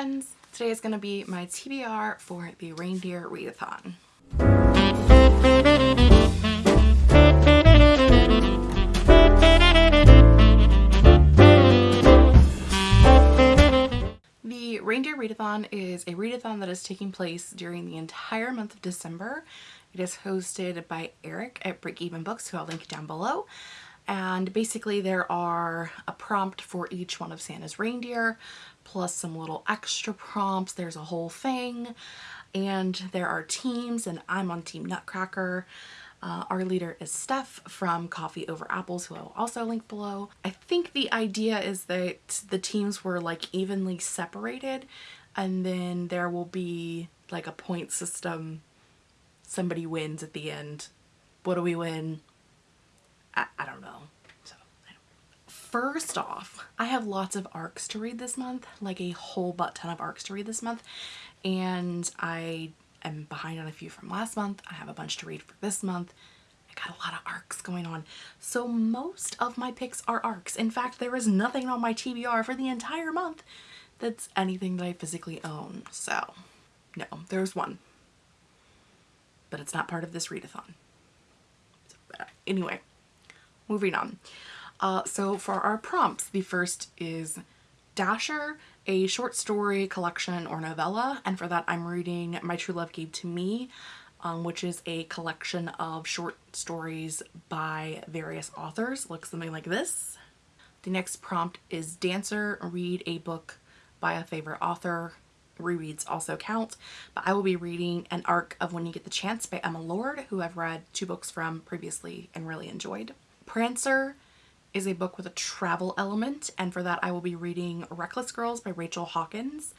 friends! Today is going to be my TBR for the Reindeer Readathon. The Reindeer Readathon is a readathon that is taking place during the entire month of December. It is hosted by Eric at Break Even Books, who I'll link down below and basically there are a prompt for each one of Santa's reindeer plus some little extra prompts. There's a whole thing and there are teams and I'm on Team Nutcracker. Uh, our leader is Steph from Coffee Over Apples, who I'll also link below. I think the idea is that the teams were like evenly separated and then there will be like a point system. Somebody wins at the end. What do we win? I, I don't know. First off, I have lots of arcs to read this month, like a whole butt ton of arcs to read this month. And I am behind on a few from last month. I have a bunch to read for this month. I got a lot of arcs going on. So most of my picks are arcs. In fact, there is nothing on my TBR for the entire month that's anything that I physically own. So no, there's one, but it's not part of this readathon. So, anyway, moving on. Uh, so for our prompts, the first is Dasher, a short story collection or novella. And for that, I'm reading My True Love Gave to Me, um, which is a collection of short stories by various authors. Looks something like this. The next prompt is Dancer, read a book by a favorite author. Rereads also count, but I will be reading an arc of When You Get the Chance by Emma Lord, who I've read two books from previously and really enjoyed. Prancer is a book with a travel element and for that I will be reading Reckless Girls by Rachel Hawkins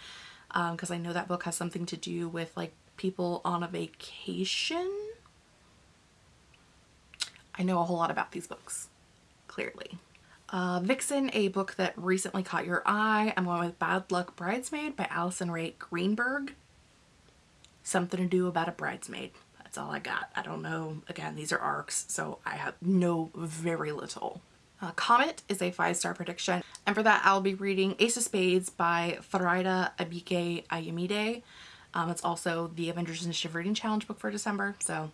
because um, I know that book has something to do with like people on a vacation. I know a whole lot about these books, clearly. Uh, Vixen, a book that recently caught your eye. I'm going with Bad Luck Bridesmaid by Allison Ray Greenberg. Something to do about a bridesmaid. That's all I got. I don't know. Again, these are arcs, so I have know very little. Uh, Comet is a five-star prediction. And for that, I'll be reading Ace of Spades by Farida Abike Ayomide. Um, it's also the Avengers Initiative Reading Challenge book for December, so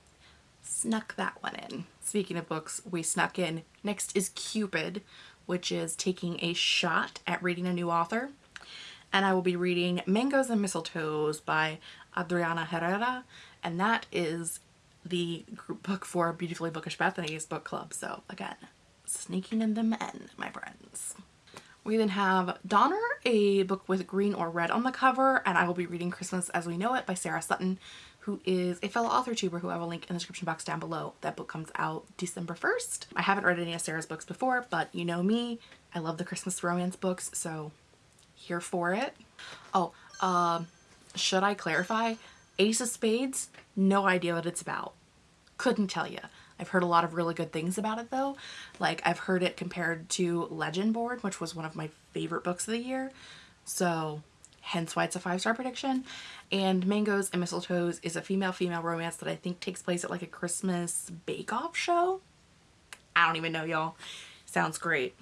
snuck that one in. Speaking of books we snuck in, next is Cupid, which is taking a shot at reading a new author. And I will be reading Mangoes and Mistletoes by Adriana Herrera and that is the group book for Beautifully Bookish Bethany's book club. So again, sneaking in the men, my friends. We then have Donner, a book with green or red on the cover, and I will be reading Christmas as We Know It by Sarah Sutton, who is a fellow author tuber who I will link in the description box down below. That book comes out December 1st. I haven't read any of Sarah's books before, but you know me, I love the Christmas romance books, so here for it. Oh, uh, should I clarify? Ace of Spades, no idea what it's about. Couldn't tell you. I've heard a lot of really good things about it though. Like I've heard it compared to Legendborn, which was one of my favorite books of the year. So hence why it's a five-star prediction. And Mangoes and Mistletoes is a female-female romance that I think takes place at like a Christmas bake-off show. I don't even know y'all. Sounds great.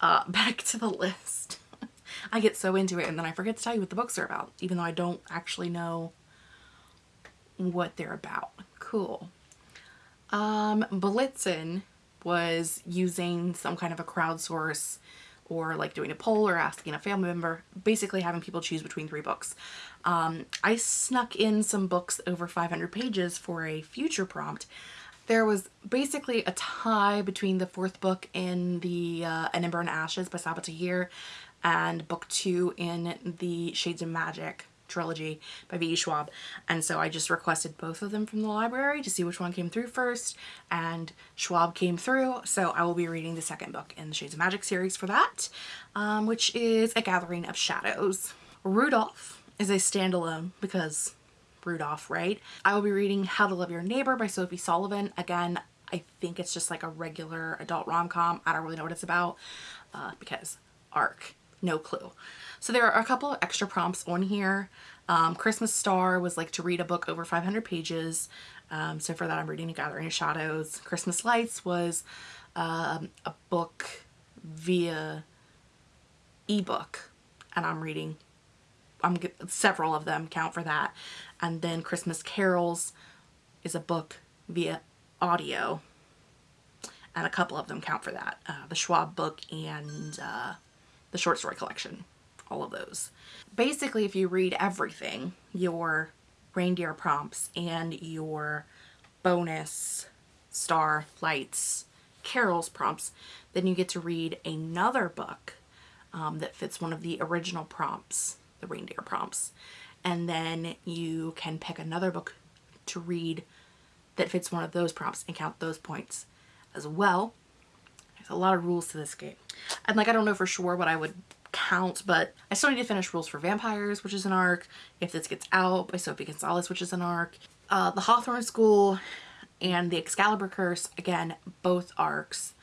Uh, back to the list. I get so into it and then I forget to tell you what the books are about, even though I don't actually know what they're about. Cool. Um, Blitzen was using some kind of a crowdsource or like doing a poll or asking a family member, basically having people choose between three books. Um, I snuck in some books over 500 pages for a future prompt. There was basically a tie between the fourth book in the uh, An Ember and Ashes by Sabaa Tahir and book two in the Shades of Magic trilogy by V.E. Schwab and so I just requested both of them from the library to see which one came through first and Schwab came through so I will be reading the second book in the Shades of Magic series for that um, which is A Gathering of Shadows. Rudolph is a standalone because Rudolph, right? I will be reading How to Love Your Neighbor by Sophie Sullivan. Again, I think it's just like a regular adult rom-com. I don't really know what it's about uh, because ARC, no clue. So there are a couple of extra prompts on here. Um, Christmas Star was like to read a book over 500 pages. Um, so for that I'm reading A Gathering of Shadows. Christmas Lights was um, a book via ebook and I'm reading I'm several of them count for that. And then Christmas Carols is a book via audio. And a couple of them count for that. Uh, the Schwab book and uh, the short story collection. All of those. Basically, if you read everything, your reindeer prompts and your bonus star lights carols prompts, then you get to read another book um, that fits one of the original prompts, the reindeer prompts. And then you can pick another book to read that fits one of those prompts and count those points as well. There's a lot of rules to this game. And like, I don't know for sure what I would count, but I still need to finish Rules for Vampires, which is an arc. If This Gets Out by Sophie Gonzalez, which is an arc. Uh, the Hawthorne School and the Excalibur Curse, again, both arcs.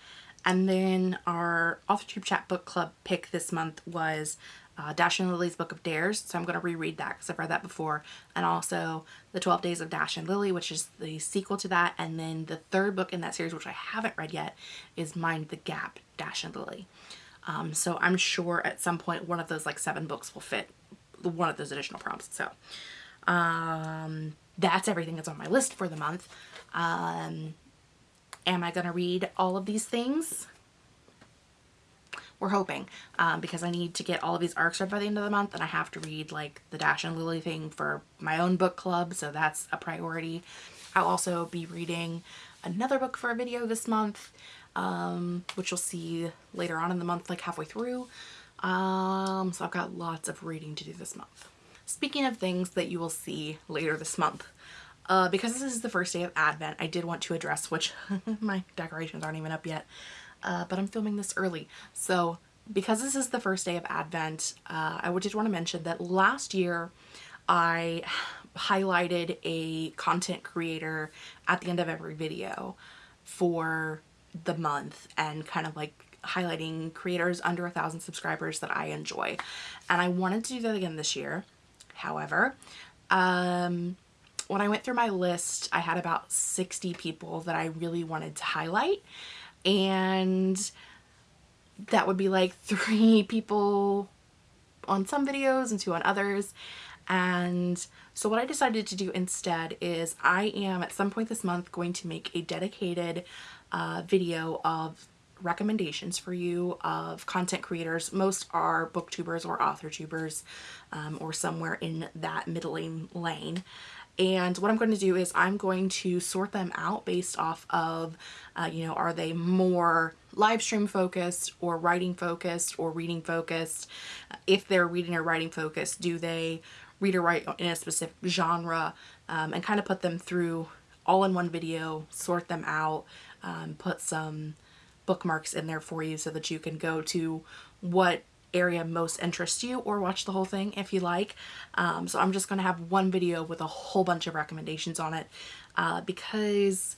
And then our AuthorTube Chat Book Club pick this month was uh, Dash and Lily's Book of Dares. So I'm going to reread that because I've read that before. And also The 12 Days of Dash and Lily, which is the sequel to that. And then the third book in that series, which I haven't read yet, is Mind the Gap, Dash and Lily. Um, so I'm sure at some point one of those like seven books will fit one of those additional prompts. So um, that's everything that's on my list for the month. Um, am I going to read all of these things? We're hoping um, because I need to get all of these arcs read by the end of the month and I have to read like the Dash and Lily thing for my own book club so that's a priority. I'll also be reading another book for a video this month um, which you'll see later on in the month like halfway through. Um, so I've got lots of reading to do this month. Speaking of things that you will see later this month, uh, because this is the first day of Advent, I did want to address, which my decorations aren't even up yet, uh, but I'm filming this early. So because this is the first day of Advent, uh, I just want to mention that last year I highlighted a content creator at the end of every video for the month and kind of like highlighting creators under a thousand subscribers that I enjoy. And I wanted to do that again this year. However, um, when I went through my list, I had about 60 people that I really wanted to highlight. And that would be like three people on some videos and two on others. And so what I decided to do instead is I am at some point this month going to make a dedicated uh, video of recommendations for you of content creators. Most are booktubers or author tubers um, or somewhere in that middling lane. And what I'm going to do is I'm going to sort them out based off of, uh, you know, are they more live stream focused or writing focused or reading focused? If they're reading or writing focused, do they read or write in a specific genre? Um, and kind of put them through all in one video, sort them out, um, put some bookmarks in there for you so that you can go to what area most interests you or watch the whole thing if you like. Um, so I'm just going to have one video with a whole bunch of recommendations on it uh, because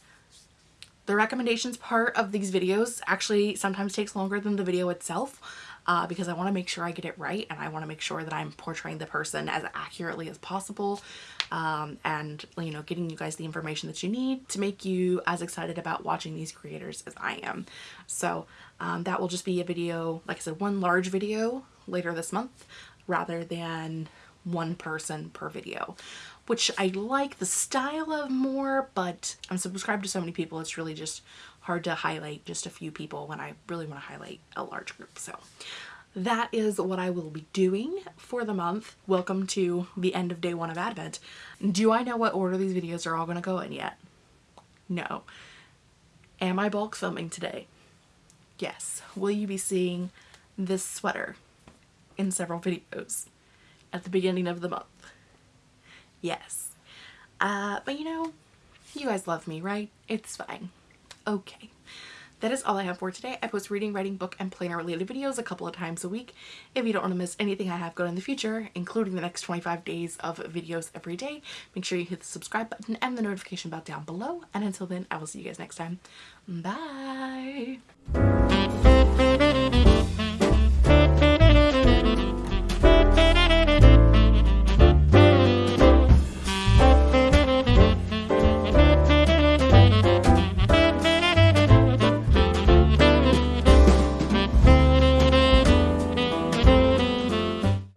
the recommendations part of these videos actually sometimes takes longer than the video itself uh, because I want to make sure I get it right and I want to make sure that I'm portraying the person as accurately as possible um, and you know getting you guys the information that you need to make you as excited about watching these creators as I am. So um, that will just be a video, like I said, one large video later this month rather than one person per video which I like the style of more, but I'm subscribed to so many people, it's really just hard to highlight just a few people when I really want to highlight a large group. So that is what I will be doing for the month. Welcome to the end of day one of Advent. Do I know what order these videos are all going to go in yet? No. Am I bulk filming today? Yes. Will you be seeing this sweater in several videos at the beginning of the month? Yes. Uh, but you know, you guys love me, right? It's fine. Okay. That is all I have for today. I post reading, writing, book, and planner related videos a couple of times a week. If you don't want to miss anything I have going in the future, including the next 25 days of videos every day, make sure you hit the subscribe button and the notification bell down below. And until then, I will see you guys next time. Bye!